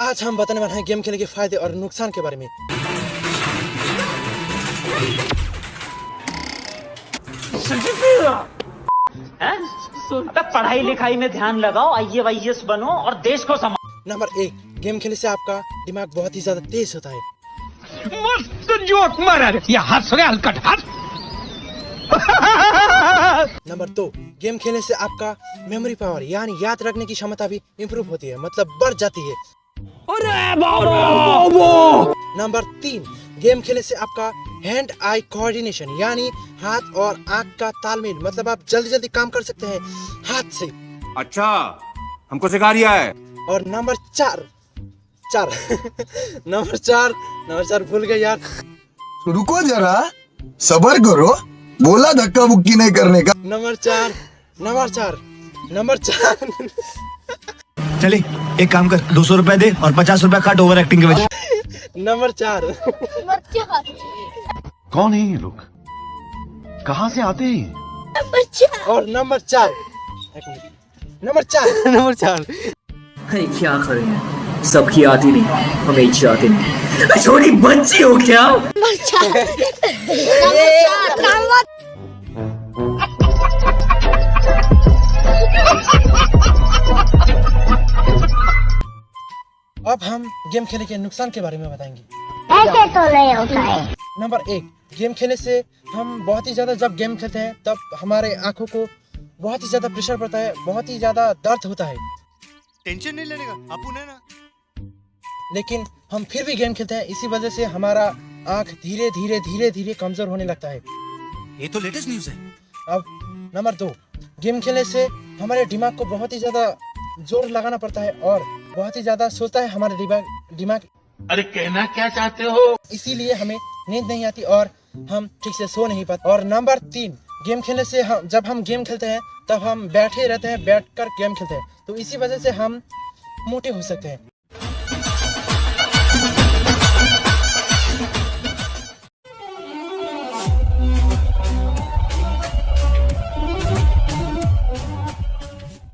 आज हम बताने वाले हैं गेम खेलने के फ़ायदे और नुकसान के बारे में। पढ़ाई लिखाई में ध्यान लगाओ आई बनो और देश को संभालो। नंबर एक गेम खेलने से आपका दिमाग बहुत ही ज़्यादा तेज होता है। मस्त जोक मारा रे। हंस रे हलकट हंस। नंबर दो गेम खेलने से आपका मेमोरी पावर यानी याद रखने की क्षमता भी इम्प्रूव होती है मतलब बढ़ जाती है। नंबर तीन गेम खेलने से आपका हैंड आई कोऑर्डिनेशन यानी हाथ और आँख का तालमेल मतलब आप जल्दी जल्दी काम कर सकते हैं हाथ से। अच्छा हमको सिखा रिया है। और नंबर चार चार नंबर चार नंबर चार भूल गए यार। रुको जरा सबर करो बोला धक्का मुक्की नहीं करने का। नंबर चार नंबर चार नंबर चार। चले एक काम कर दो सौ रूपए दे और पचास रुपए काट ओवर एक्टिंग के वजह नंबर चार। कौन है ये लोग? कहाँ से आते हैं? और नंबर चार। एक मिनट। नंबर चार। नंबर चार। अरे क्या करें? सबकी आती नहीं हमें चाहती नहीं। छोटी बच्ची हो क्या? अब हम गेम खेलने के नुकसान के बारे में बताएँगे। ऐसे तो नहीं होता है। नंबर एक गेम खेलने से हम बहुत ही ज़्यादा जब गेम खेलते हैं तब हमारे आँखों को बहुत ही ज़्यादा प्रेशर पड़ता है बहुत ही ज़्यादा दर्द होता है। टेंशन नहीं लेने का ना। लेकिन हम फिर भी गेम खेलते हैं इसी वजह से हमारा आँख धीरे धीरे धीरे धीरे कमज़ोर होने लगता है। ये तो लेटेस्ट न्यूज़ है। अब नंबर दो गेम खेलने से हमारे दिमाग को बहुत ही ज़्यादा ज़ोर लगाना पड़ता है और बहुत ही ज़्यादा सोचता है हमारा दिमाग दिमाग। अरे कहना क्या चाहते हो? इसीलिए हमें नींद नहीं आती और हम ठीक से सो नहीं पाते। और नंबर तीन गेम खेलने से हम जब हम गेम खेलते हैं तब हम बैठे रहते हैं बैठकर गेम खेलते हैं। तो इसी वजह से हम मोटे हो सकते हैं।